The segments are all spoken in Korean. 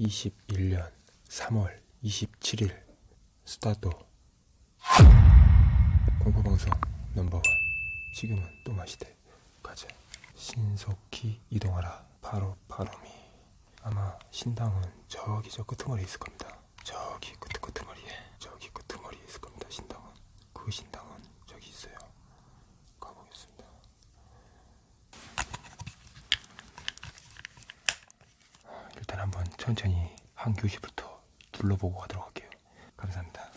2021년 3월 27일 스타트. 공포방송 넘버원. 지금은 또 마시대. 가자 신속히 이동하라. 바로 바로미. 아마 신당은 저기 저 끄트머리에 있을 겁니다. 저기 끄트 끄트머리에 저기 끄트머리에 있을 겁니다 신당은 그 신당은 저기 있어요 가보겠습니다 일단 한번 천천히 한 교시부터 둘러보고 가도록 할게요. 감사합니다.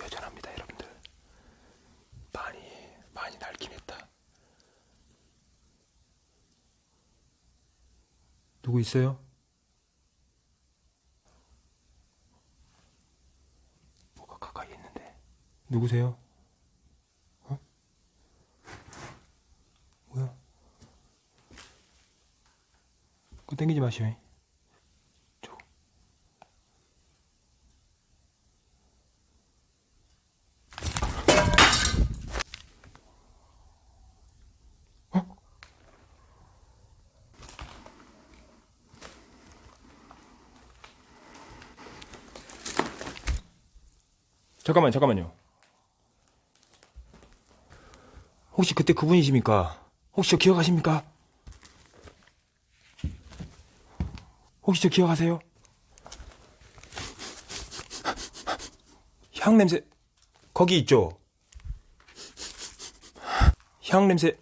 여전합니다, 여러분들. 많이, 많이 낡긴 했다. 누구 있어요? 뭐가 가까이 있는데. 누구세요? 뭐야? 그거 땡기지 마시오. 저. 어? 잠깐만, 잠깐만요. 혹시 그때 그분이십니까? 혹시 저 기억하십니까? 혹시 저 기억하세요? 향 냄새 거기 있죠? 향 냄새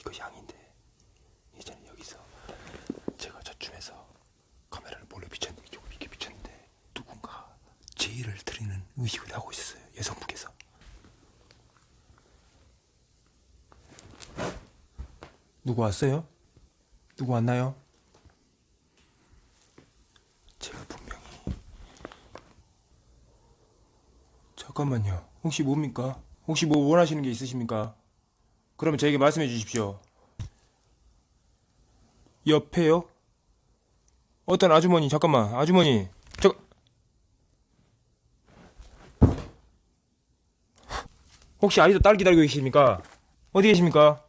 이거 향인데 예전에 여기서 제가 저쯤에서 카메라를 몰래 비쳤는데 이쪽으로 이렇게 비쳤는데 누군가 제의를 드리는 의식을 하고 있었어요 여성분께서 누구 왔어요? 누구 왔나요? 제가 분명히 잠깐만요 혹시 뭡니까? 혹시 뭐 원하시는 게 있으십니까? 그러면 저에게 말씀해 주십시오. 옆에요? 어떤 아주머니, 잠깐만, 아주머니, 저, 혹시 아직도 딸 기다리고 계십니까? 어디 계십니까?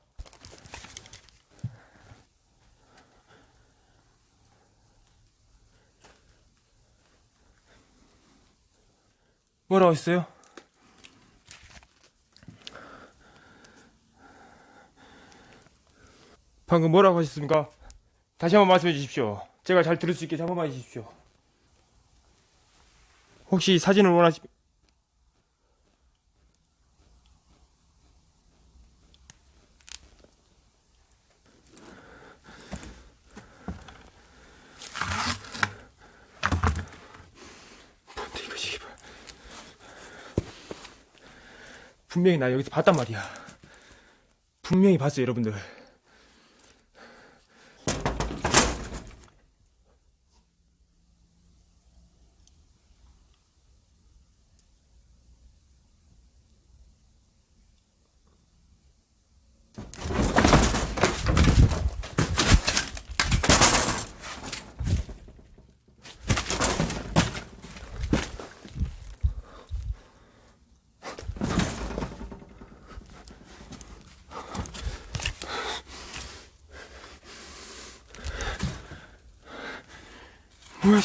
뭐라고 했어요? 방금 뭐라고 하셨습니까? 다시 한번 말씀해 주십시오. 제가 잘 들을 수 있게 한 번만 해주십시오. 혹시 사진을 원하시... 분명히 나 여기서 봤단 말이야. 분명히 봤어요, 여러분들. 뭐야,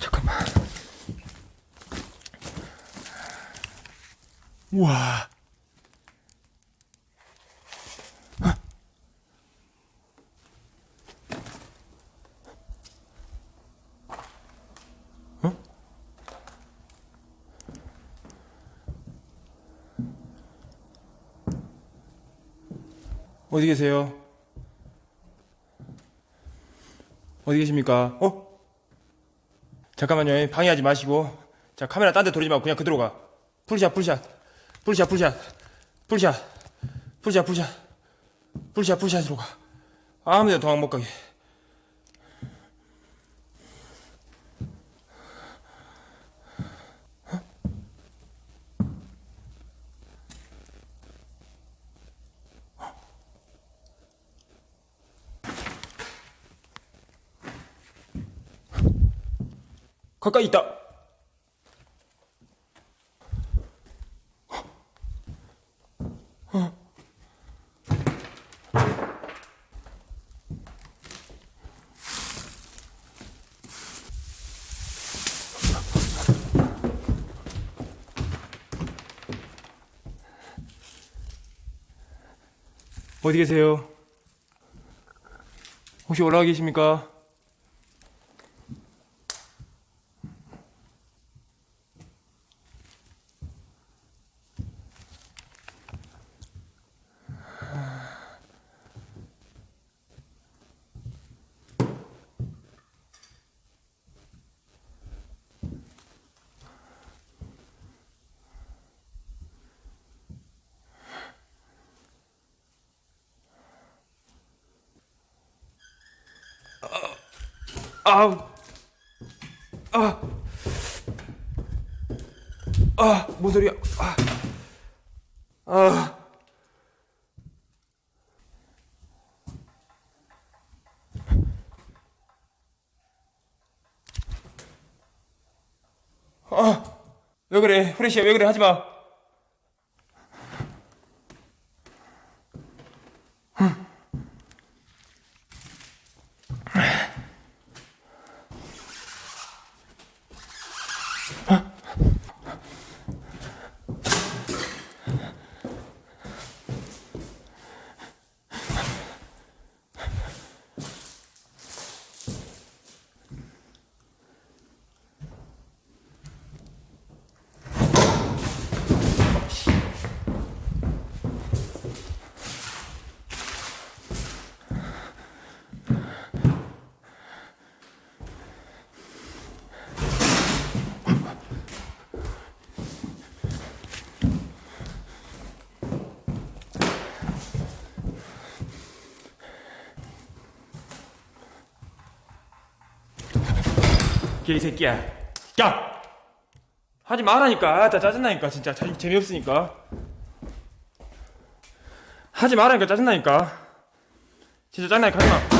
잠깐만. 우와. 어? 어디 계세요? 어디 계십니까? 어? 잠깐만요. 방해하지 마시고. 자, 카메라 딴 데 돌리지 말고 그냥 그대로 가. 풀샷, 풀샷. 풀샷, 풀샷. 풀샷. 풀샷, 풀샷. 풀샷, 풀샷으로 가. 아무 데나 도망 못 가게. 가까이 있다. 어디 계세요? 혹시 올라가 계십니까? 아우. 아. 아, 뭔 소리야. 아. 아. 아. 왜 그래? 프레시야, 왜 그래? 하지 마. 개새끼야. 야! 하지 말라니까. 아, 나 짜증나니까, 진짜. 자, 재미없으니까. 하지 말라니까, 짜증나니까. 진짜 짜증나니까 하지 마.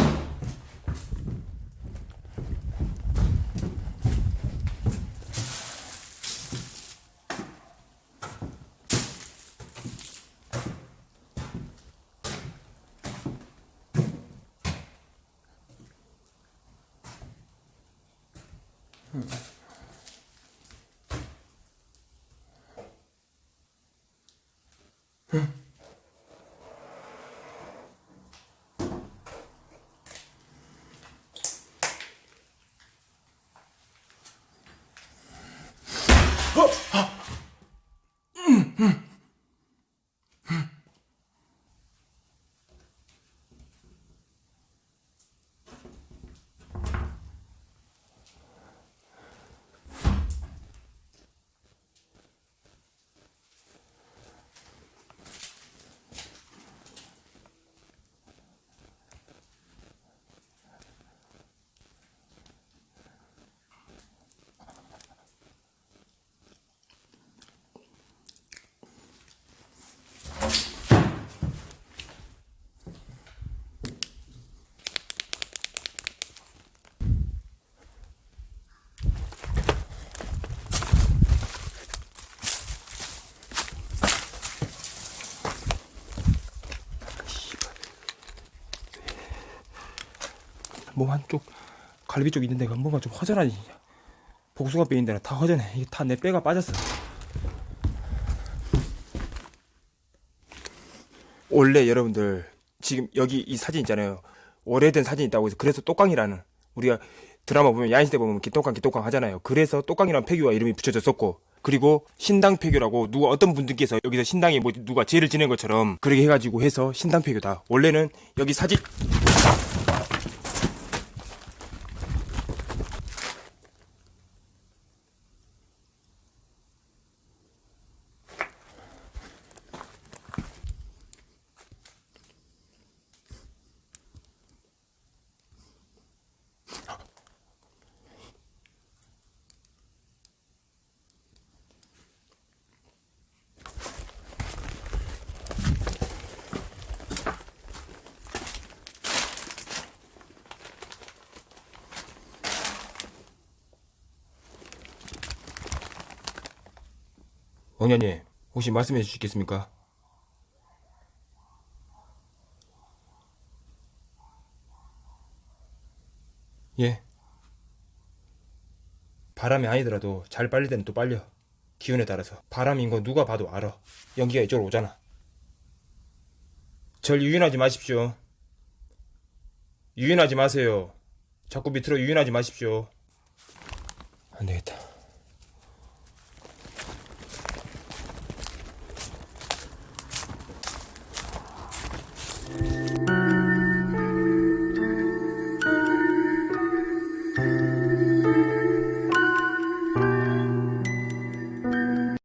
어? 아, 몸 한쪽 갈비 쪽 있는 데가 뭔가 좀 허전하지 복숭아 데는 다 허전해. 이게 다내 뼈가 빠졌어. 원래 여러분들 지금 여기 이 사진 있잖아요. 오래된 사진 있다고 해서 그래서 똑강이라는 우리가 드라마 보면 야인시대 보면 기똑강 기똑강 하잖아요. 그래서 똑강이라는 폐교가 이름이 붙여졌었고 그리고 신당 폐교라고 누가 어떤 분들께서 여기서 신당에 뭐 누가 죄를 지낸 것처럼 그렇게 해가지고 해서 신당 폐교다. 원래는 여기 사진 왕년님 혹시 말씀해 주시겠습니까? 예. 바람이 아니더라도 잘 빨릴 때는 또 빨려. 기운에 따라서. 바람인 거 누가 봐도 알아. 연기가 이쪽으로 오잖아. 절 유인하지 마십시오. 유인하지 마세요. 자꾸 밑으로 유인하지 마십시오. 안 되겠다.